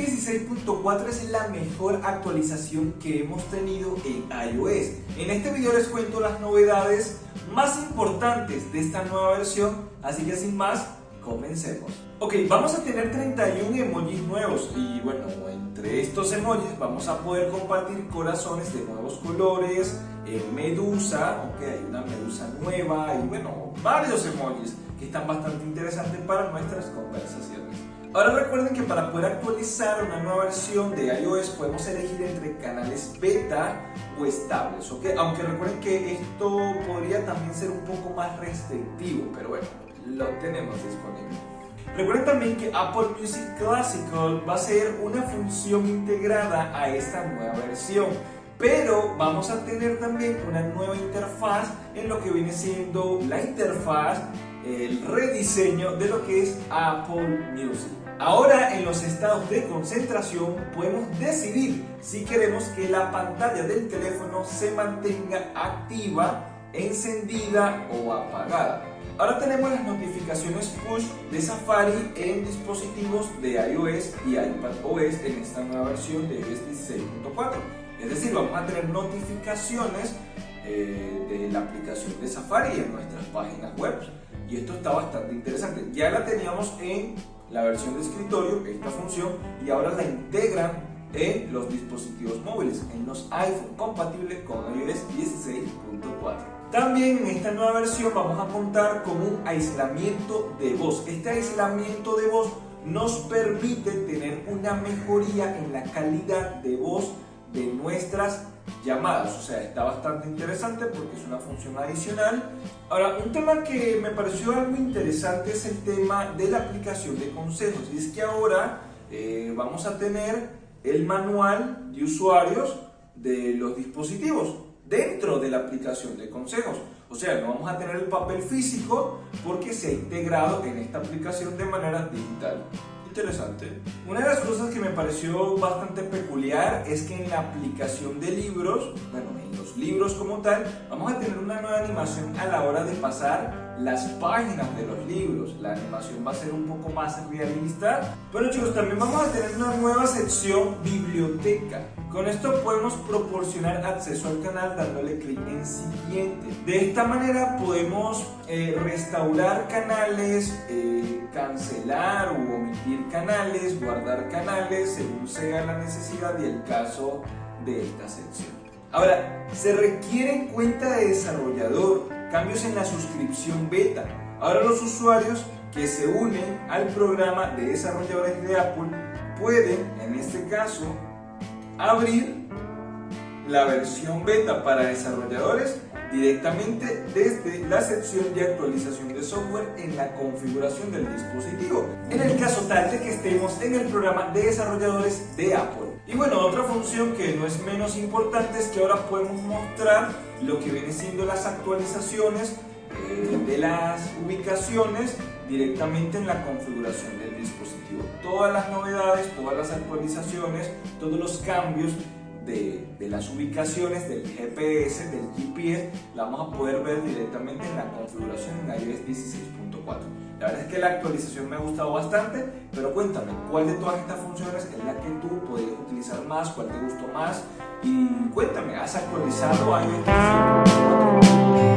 16.4 es la mejor actualización que hemos tenido en iOS. En este video les cuento las novedades más importantes de esta nueva versión, así que sin más, comencemos. Ok, vamos a tener 31 emojis nuevos y bueno, entre estos emojis vamos a poder compartir corazones de nuevos colores, eh, medusa, ok, hay una medusa nueva y bueno, varios emojis que están bastante interesantes para nuestras conversaciones. Ahora recuerden que para poder actualizar una nueva versión de iOS podemos elegir entre canales beta o estables, ¿ok? Aunque recuerden que esto podría también ser un poco más restrictivo, pero bueno, lo tenemos disponible. Recuerden también que Apple Music Classical va a ser una función integrada a esta nueva versión, pero vamos a tener también una nueva interfaz en lo que viene siendo la interfaz el rediseño de lo que es Apple Music. Ahora en los estados de concentración podemos decidir si queremos que la pantalla del teléfono se mantenga activa, encendida o apagada. Ahora tenemos las notificaciones push de Safari en dispositivos de iOS y iPadOS en esta nueva versión de iOS 16.4. Es decir, vamos a tener notificaciones eh, de la aplicación de Safari en nuestras páginas web y esto está bastante interesante. Ya la teníamos en la versión de escritorio, esta función, y ahora la integran en los dispositivos móviles, en los iPhone compatibles con iOS 16.4. También en esta nueva versión vamos a contar con un aislamiento de voz. Este aislamiento de voz nos permite tener una mejoría en la calidad de voz de nuestras llamadas, o sea, está bastante interesante porque es una función adicional. Ahora, un tema que me pareció algo interesante es el tema de la aplicación de consejos, y es que ahora eh, vamos a tener el manual de usuarios de los dispositivos dentro de la aplicación de consejos. O sea, no vamos a tener el papel físico porque se ha integrado en esta aplicación de manera digital interesante. Una de las cosas que me pareció bastante peculiar es que en la aplicación de libros, bueno, en los libros como tal, vamos a tener una nueva animación a la hora de pasar las páginas de los libros. La animación va a ser un poco más realista. Bueno chicos, también vamos a tener una nueva sección biblioteca. Con esto podemos proporcionar acceso al canal dándole clic en siguiente. De esta manera podemos eh, restaurar canales, eh, cancelar o omitir canales, guardar canales según sea la necesidad y el caso de esta sección. Ahora, se requiere cuenta de desarrollador, cambios en la suscripción beta. Ahora los usuarios que se unen al programa de desarrolladores de Apple pueden, en este caso, abrir la versión beta para desarrolladores directamente desde la sección de actualización de software en la configuración del dispositivo, en el caso tal de que estemos en el programa de desarrolladores de Apple. Y bueno, otra función que no es menos importante es que ahora podemos mostrar lo que viene siendo las actualizaciones eh, de las ubicaciones directamente en la configuración del dispositivo. Todas las novedades, todas las actualizaciones, todos los cambios de, de, las ubicaciones del GPS, del GPS, la vamos a poder ver directamente en la configuración en iOS 16.4. La verdad es que la actualización me ha gustado bastante, pero cuéntame, ¿cuál de todas estas funciones es la que tú podrías utilizar más? ¿Cuál te gustó más? Y cuéntame, ¿has actualizado iOS 16.4?